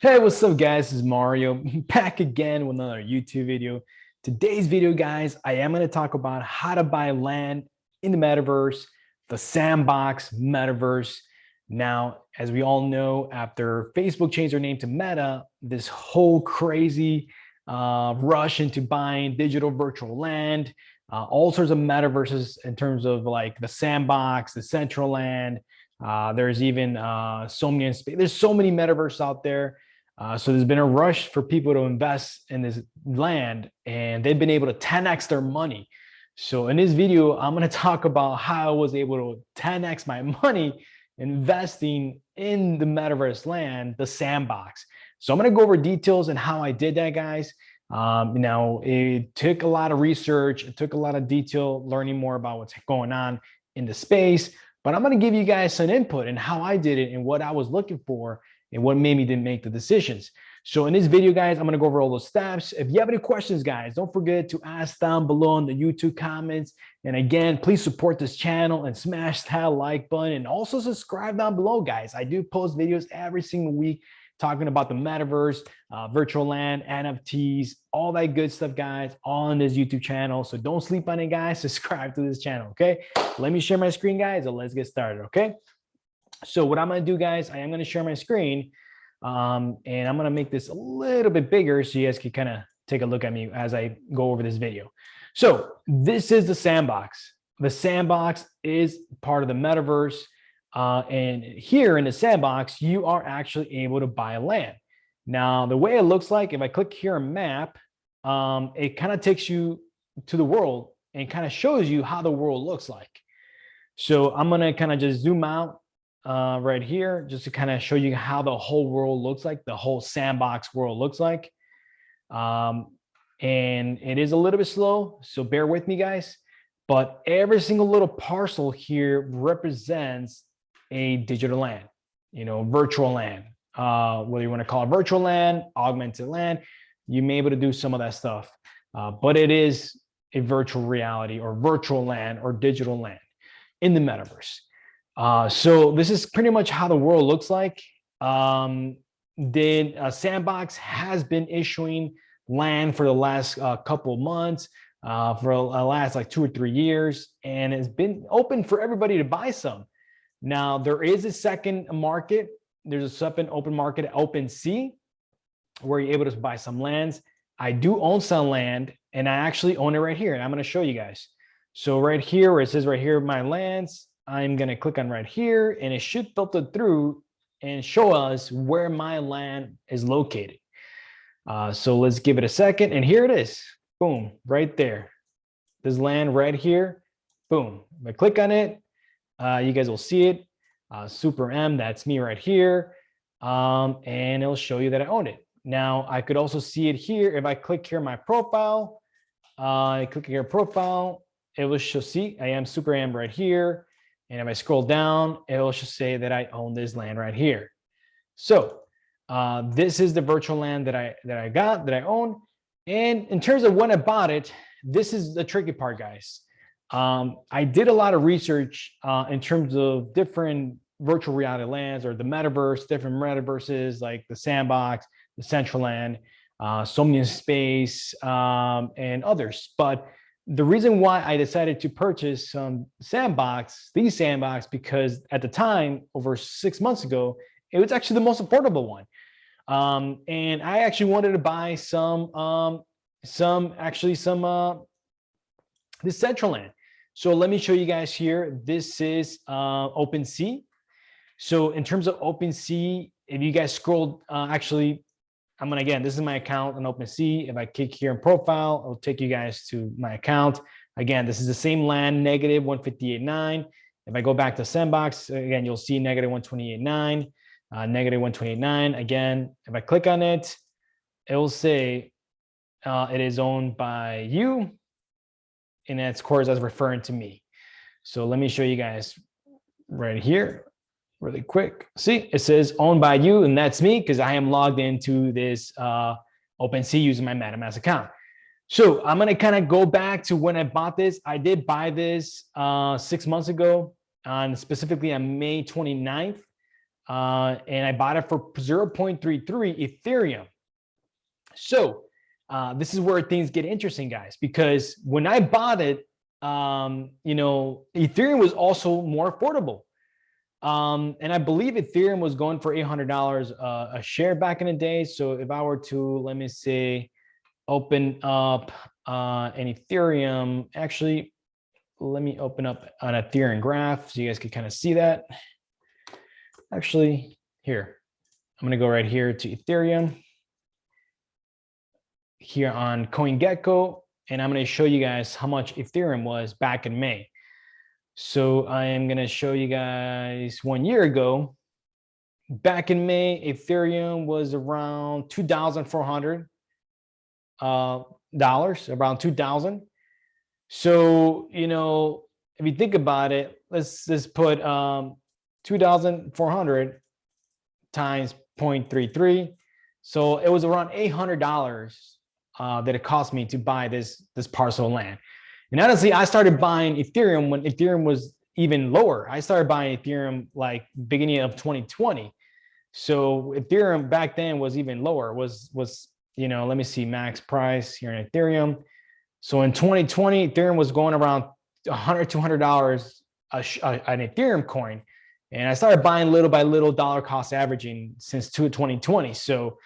Hey, what's up guys? This is Mario back again with another YouTube video. Today's video, guys, I am going to talk about how to buy land in the metaverse, the sandbox metaverse. Now, as we all know, after Facebook changed their name to Meta, this whole crazy uh, rush into buying digital virtual land, uh, all sorts of metaverses in terms of like the sandbox, the Decentraland. Uh, there's even uh, so many, there's so many metaverses out there. Uh, so there's been a rush for people to invest in this land and they've been able to 10x their money. So in this video, I'm going to talk about how I was able to 10x my money investing in the metaverse land, the sandbox. So I'm going to go over details and how I did that, guys. Um, you know, it took a lot of research. It took a lot of detail learning more about what's going on in the space. But I'm going to give you guys some input and how I did it and what I was looking for and what made me didn't make the decisions. So in this video, guys, I'm going to go over all those steps. If you have any questions, guys, don't forget to ask down below in the YouTube comments. And again, please support this channel and smash that like button and also subscribe down below, guys. I do post videos every single week talking about the metaverse, uh, virtual land, NFTs, all that good stuff, guys, on this YouTube channel. So don't sleep on it, guys. Subscribe to this channel, okay? Let me share my screen, guys, and let's get started, okay? So what I'm going to do, guys, I am going to share my screen um, and I'm going to make this a little bit bigger so you guys can kind of take a look at me as I go over this video. So this is the sandbox. The sandbox is part of the metaverse. Uh, and here in the sandbox, you are actually able to buy land. Now, the way it looks like, if I click here map, um, it kind of takes you to the world and kind of shows you how the world looks like. So I'm going to kind of just zoom out uh, right here, just to kind of show you how the whole world looks like, the whole sandbox world looks like. Um, and it is a little bit slow, so bear with me, guys. But every single little parcel here represents a digital land, you know, virtual land, uh, whether you want to call it virtual land, augmented land, you may be able to do some of that stuff. Uh, but it is a virtual reality or virtual land or digital land in the metaverse. Uh, so this is pretty much how the world looks like. Um, the uh, Sandbox has been issuing land for the last uh, couple months, uh, for the last like two or three years, and it's been open for everybody to buy some. Now, there is a second market. There's a second open market at OpenSea, where you're able to buy some lands. I do own some land, and I actually own it right here, and I'm going to show you guys. So right here, where it says right here, my lands, I'm going to click on right here and it should filter through and show us where my land is located. Uh, so let's give it a second. And here it is. Boom, right there. This land right here. Boom. If I click on it, uh, you guys will see it. Uh, Super M, that's me right here. Um, and it'll show you that I own it. Now, I could also see it here. If I click here my profile, uh, I click here profile, it will show, see, I am Super M right here. And if I scroll down, it will just say that I own this land right here. So uh, this is the virtual land that I that I got, that I own. And in terms of when I bought it, this is the tricky part, guys. Um, I did a lot of research uh, in terms of different virtual reality lands or the metaverse, different metaverses like the sandbox, the Decentraland, uh, Somnium Space, um, and others. But the reason why I decided to purchase some sandbox, these sandbox, because at the time, over six months ago, it was actually the most affordable one. Um, and I actually wanted to buy some, um, some actually some, uh, this Decentraland. So let me show you guys here. This is uh, OpenSea. So in terms of OpenSea, if you guys scroll, uh, actually I'm gonna, again, this is my account on OpenSea. If I click here in profile, it'll take you guys to my account. Again, this is the same land, negative 158.9. If I go back to Sandbox, again, you'll see negative 128.9, uh, negative 128.9. Again, if I click on it, it will say uh, it is owned by you, and its course as referring to me. So let me show you guys right here really quick. See, it says owned by you, and that's me because I am logged into this uh, OpenSea using my MetaMask account. So I'm going to kind of go back to when I bought this. I did buy this uh, six months ago, on specifically on May 29th. uh, and I bought it for 0.33 Ethereum. So uh, this is where things get interesting, guys, because when I bought it, um, you know, Ethereum was also more affordable. Um, and I believe Ethereum was going for $800 uh, a share back in the day. So if I were to, let me say, open up uh, an Ethereum, actually, let me open up an Ethereum graph so you guys can kind of see that. Actually, here, I'm going to go right here to Ethereum here on CoinGecko, and I'm going to show you guys how much Ethereum was back in May. So I am going to show you guys one year ago. Back in May, Ethereum was around 2,400 uh, dollars, around 2,000. So, you know, if you think about it, let's just put um, 2,400 times 0.33. So it was around $800 uh, that it cost me to buy this, this parcel of land. And honestly, I started buying Ethereum when Ethereum was even lower. I started buying Ethereum like beginning of 2020. So Ethereum back then was even lower, was, was you know, let me see max price here in Ethereum. So in 2020, Ethereum was going around 100, $200 a, a, an Ethereum coin. And I started buying little by little dollar cost averaging since 2020. So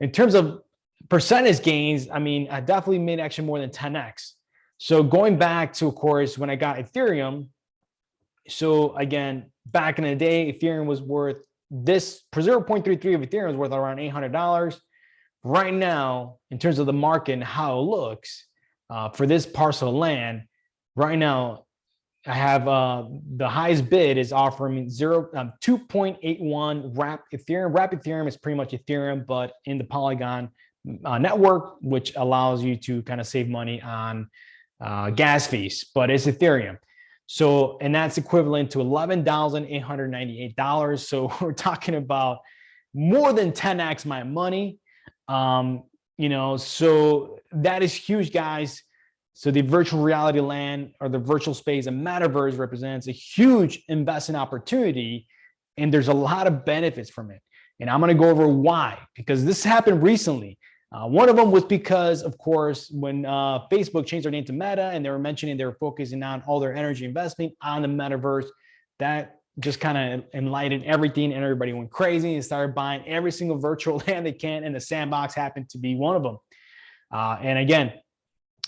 in terms of percentage gains, I mean, I definitely made actually more than 10x. So going back to, of course, when I got Ethereum, so again, back in the day, Ethereum was worth this 0.33 of Ethereum was worth around $800. Right now, in terms of the market and how it looks uh, for this parcel of land, right now, I have uh, the highest bid is offering zero um, 2.81 wrap Ethereum. Wrap Ethereum is pretty much Ethereum, but in the Polygon uh, network, which allows you to kind of save money on uh, gas fees, but it's Ethereum. So, and that's equivalent to $11,898. So we're talking about more than 10X my money. Um, you know, so that is huge, guys. So the virtual reality land or the virtual space and metaverse represents a huge investment opportunity. And there's a lot of benefits from it. And I'm going to go over why, because this happened recently. Uh, one of them was because, of course, when uh, Facebook changed their name to Meta and they were mentioning they were focusing on all their energy investment on the metaverse, that just kind of enlightened everything and everybody went crazy and started buying every single virtual land they can. And the sandbox happened to be one of them. Uh, and again,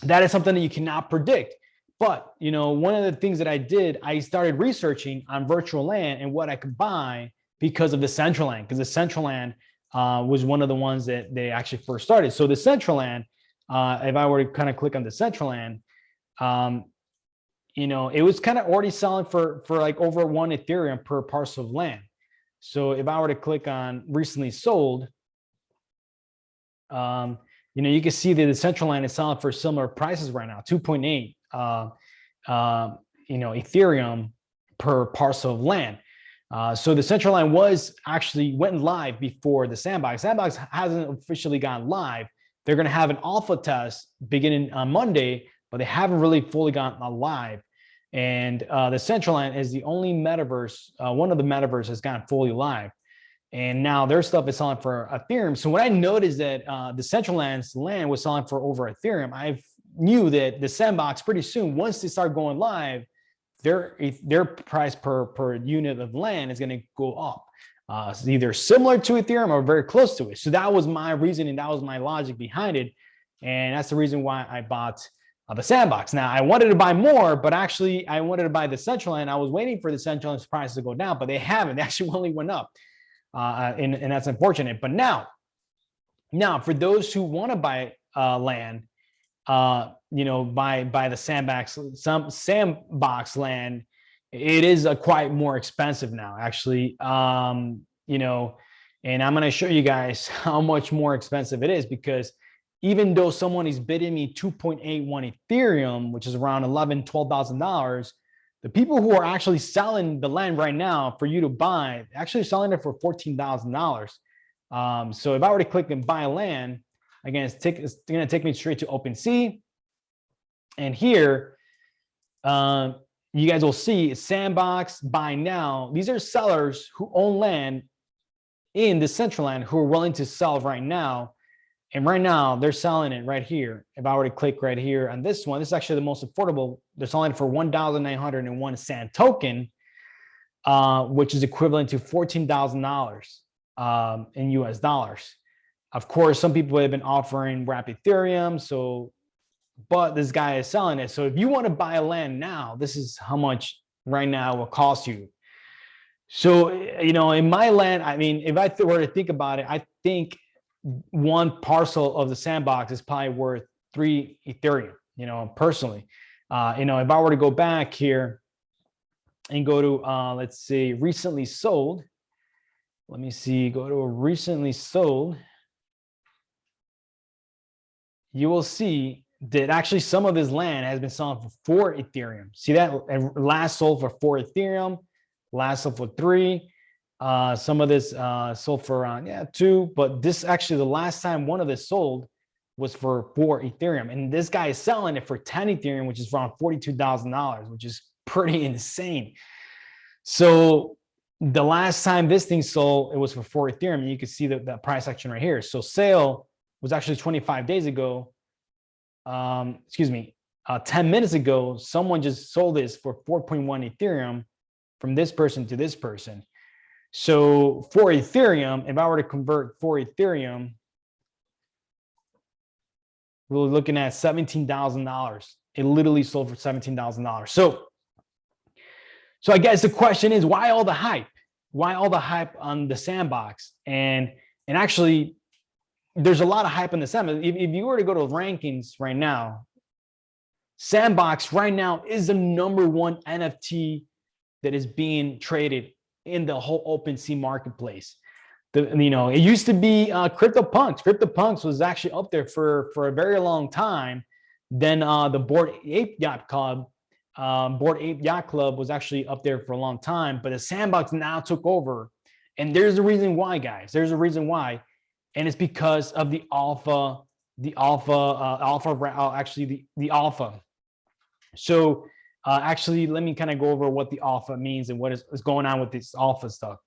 that is something that you cannot predict. But, you know, one of the things that I did, I started researching on virtual land and what I could buy because of the Decentraland, because the Decentraland uh, was one of the ones that they actually first started. So the Decentraland, uh, if I were to kind of click on the Decentraland, um, you know, it was kind of already selling for, for like over one Ethereum per parcel of land. So if I were to click on recently sold, um, you know, you can see that the Decentraland is selling for similar prices right now, 2.8, uh, uh, you know, Ethereum per parcel of land. Uh, so the Decentraland was actually went live before the sandbox. Sandbox hasn't officially gone live. They're going to have an alpha test beginning on Monday, but they haven't really fully gone live. And uh, the Decentraland is the only metaverse, uh, one of the metaverse has gone fully live. And now their stuff is selling for Ethereum. So when I noticed that uh, the Decentraland's land was selling for over Ethereum, I knew that the sandbox pretty soon, once they start going live, their their price per per unit of land is going to go up. Uh, either similar to Ethereum or very close to it. So that was my reasoning. That was my logic behind it. And that's the reason why I bought uh, the sandbox. Now I wanted to buy more, but actually I wanted to buy the Decentraland. I was waiting for the Decentraland's price to go down, but they haven't. They actually only went up. Uh, and, and that's unfortunate. But now, now for those who want to buy uh, land, uh, you know, by by the sandbox some sandbox land, it is a quite more expensive now, actually. Um, you know, and I'm to show you guys how much more expensive it is because even though someone is bidding me 2.81 Ethereum, which is around 11, $12,000, the people who are actually selling the land right now for you to buy, actually selling it for $14,000. Um, so if I were to click and buy land, Again, it's, it's to take me straight to OpenSea. And here, uh, you guys will see Sandbox, Buy Now. These are sellers who own land in the central land who are willing to sell right now. And right now they're selling it right here. If I were to click right here on this one, this is actually the most affordable. They're selling for 1,901 sand token, uh, which is equivalent to $14,000 um, in US dollars. Of course, some people have been offering wrap Ethereum. So, but this guy is selling it. So if you want to buy land now, this is how much right now will cost you. So, you know, in my land, I mean, if I were to think about it, I think one parcel of the sandbox is probably worth three Ethereum, you know, personally. Uh, you know, if I were to go back here and go to, uh, let's see, recently sold, let me see, go to a recently sold, you will see that actually some of his land has been selling for four Ethereum. See that last sold for four Ethereum, last sold for three. Uh, some of this uh, sold for around, yeah, two, but this actually the last time one of this sold was for four Ethereum. And this guy is selling it for 10 Ethereum, which is around $42,000, which is pretty insane. So the last time this thing sold, it was for four Ethereum. And you can see the, the price action right here. So sale was actually 25 days ago. Um, excuse me, uh, 10 minutes ago, someone just sold this for 4.1 Ethereum from this person to this person. So for Ethereum, if I were to convert for Ethereum, we're looking at $17,000. It literally sold for $17,000. So so I guess the question is why all the hype? Why all the hype on the sandbox? And and actually, there's a lot of hype on the sandbox. If, if you were to go to rankings right now, sandbox right now is the number one NFT that is being traded in the whole OpenSea marketplace. The, you know, it used to be uh, CryptoPunks. CryptoPunks was actually up there for for a very long time. Then uh, the Bored Ape Yacht Club um, Bored Ape Yacht Club was actually up there for a long time, but the sandbox now took over. And there's a reason why, guys. There's a reason why. And it's because of the alpha, the alpha, uh, alpha, uh, actually the, the alpha. So uh, actually, let me kind of go over what the alpha means and what is, is going on with this alpha stuff.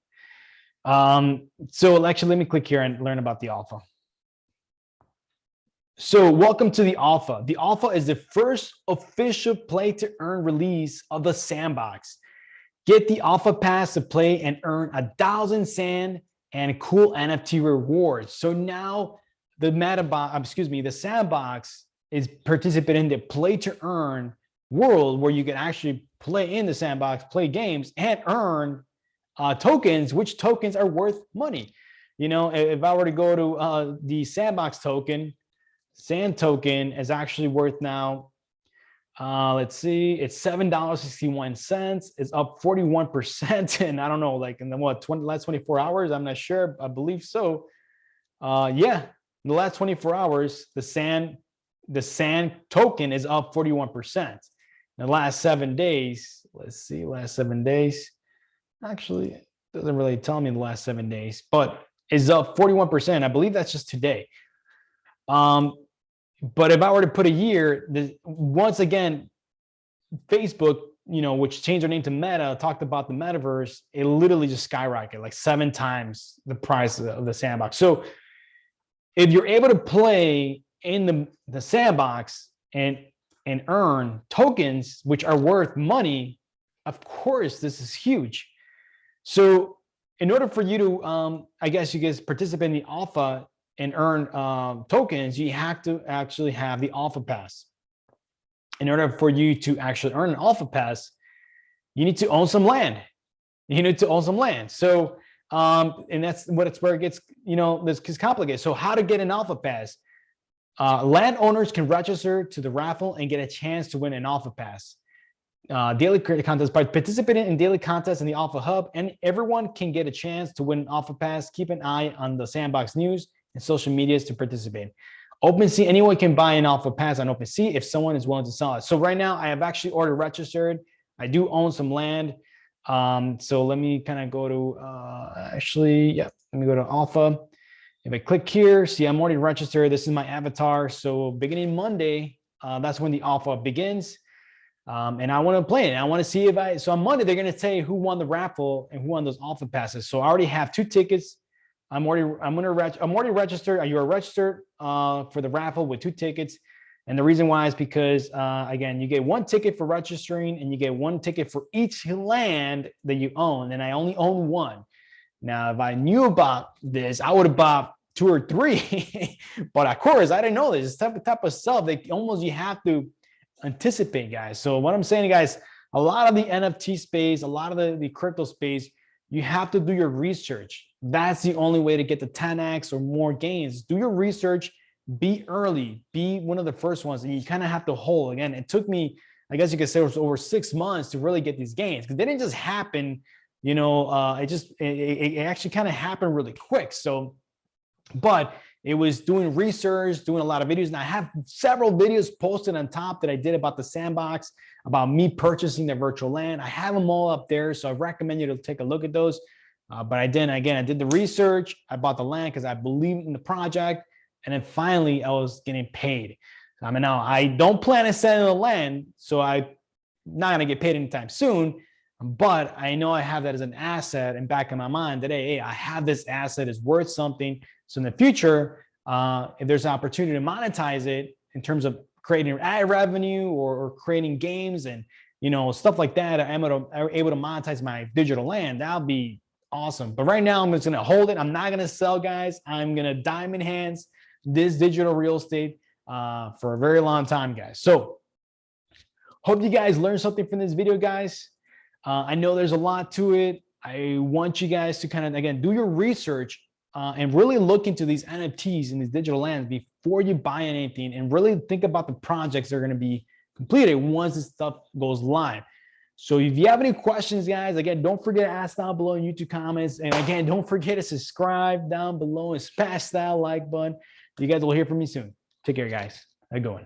Um, so actually, let me click here and learn about the alpha. So welcome to the alpha. The alpha is the first official play to earn release of the sandbox. Get the alpha pass to play and earn a thousand sand and cool NFT rewards. So now the meta, box, excuse me, the sandbox is participating in the play to earn world where you can actually play in the sandbox, play games and earn uh, tokens, which tokens are worth money. You know, if I were to go to uh, the sandbox token, Sand token is actually worth now, uh, let's see, it's $7.61. It's up 41%. And I don't know, like in the what, 20, last 24 hours, I'm not sure, I believe so. Uh, yeah, in the last 24 hours, the sand, the sand token is up 41%. In the last seven days, let's see, last seven days, actually, doesn't really tell me the last seven days, but is up 41%. I believe that's just today. Um, but if I were to put a year, the, once again, Facebook, you know, which changed their name to Meta, talked about the metaverse, it literally just skyrocketed like seven times the price of the sandbox. So if you're able to play in the, the sandbox and and earn tokens which are worth money, of course, this is huge. So in order for you to, um, I guess you guys participate in the alpha, and earn um, tokens, you have to actually have the alpha pass. In order for you to actually earn an alpha pass, you need to own some land. You need to own some land. So, um, and that's what it's where it gets, you know, this is complicated. So how to get an alpha pass? Uh, landowners can register to the raffle and get a chance to win an alpha pass. Uh, daily contests by participating in daily contests in the Alpha Hub, and everyone can get a chance to win an Alpha Pass. Keep an eye on the Sandbox News and social medias to participate. OpenSea, anyone can buy an alpha pass on OpenSea if someone is willing to sell it. So right now I have actually ordered registered. I do own some land. Um, so let me kind of go to, uh, actually, yeah, let me go to alpha. If I click here, see, I'm already registered. This is my avatar. So beginning Monday, uh, that's when the alpha begins. Um, and I want to play it. I want to see if I, so on Monday, they're going to say who won the raffle and who won those alpha passes. So I already have two tickets I'm already, I'm gonna, reg- I'm already registered. Are You are registered uh, for the raffle with two tickets. And the reason why is because, uh, again, you get one ticket for registering and you get one ticket for each land that you own. And I only own one. Now, if I knew about this, I would have bought two or three. but of course, I didn't know this. It's type of type of stuff that almost you have to anticipate, guys. So what I'm saying, guys, a lot of the NFT space, a lot of the, the crypto space, you have to do your research. That's the only way to get the 10x or more gains. Do your research, be early, be one of the first ones, and you kind of have to hold. Again, it took me, I guess you could say, it was over six months to really get these gains because they didn't just happen. You know, uh, it just it, it actually kind of happened really quick. So, but it was doing research, doing a lot of videos, and I have several videos posted on top that I did about the sandbox, about me purchasing the virtual land. I have them all up there, so I recommend you to take a look at those. Uh, but I didn't, again, I did the research, I bought the land because I believed in the project, and then finally I was getting paid. I mean, now I don't plan on selling the land, so I'm not gonna get paid anytime soon, but I know I have that as an asset and back in my mind that, hey, I have this asset is worth something. So in the future, uh, if there's an opportunity to monetize it in terms of creating ad revenue or, or creating games and you know stuff like that, I'm able to, able to monetize my digital land. That'll be awesome. But right now, I'm just gonna hold it. I'm not gonna sell, guys. I'm gonna diamond hands this digital real estate uh, for a very long time, guys. So hope you guys learned something from this video, guys. Uh, I know there's a lot to it. I want you guys to kind of, again, do your research uh, and really look into these NFTs and these digital lands before you buy anything and really think about the projects that are going to be completed once this stuff goes live. So if you have any questions, guys, again, don't forget to ask down below in YouTube comments. And again, don't forget to subscribe down below and smash that like button. You guys will hear from me soon. Take care, guys. How you going?